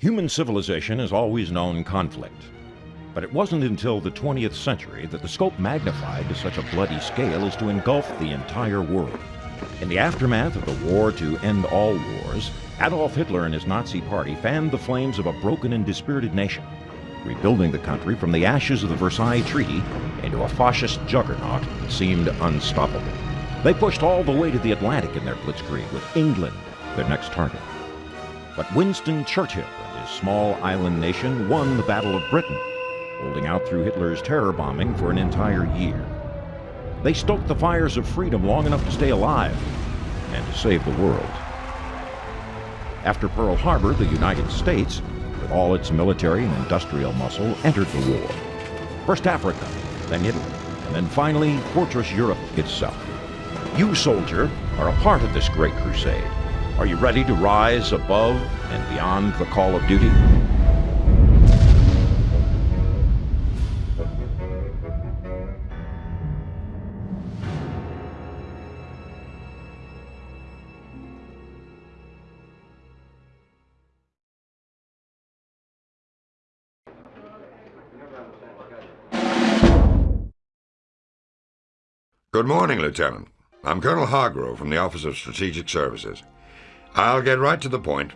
Human civilization has always known conflict. But it wasn't until the 20th century that the scope magnified to such a bloody scale as to engulf the entire world. In the aftermath of the war to end all wars, Adolf Hitler and his Nazi party fanned the flames of a broken and dispirited nation, rebuilding the country from the ashes of the Versailles Treaty into a fascist juggernaut that seemed unstoppable. They pushed all the way to the Atlantic in their blitzkrieg, with England their next target. But Winston Churchill his small island nation won the Battle of Britain, holding out through Hitler's terror bombing for an entire year. They stoked the fires of freedom long enough to stay alive and to save the world. After Pearl Harbor, the United States, with all its military and industrial muscle, entered the war. First Africa, then Italy, and then finally Fortress Europe itself. You, soldier, are a part of this great crusade. Are you ready to rise above and beyond the call of duty? Good morning, Lieutenant. I'm Colonel Hargrove from the Office of Strategic Services. I'll get right to the point.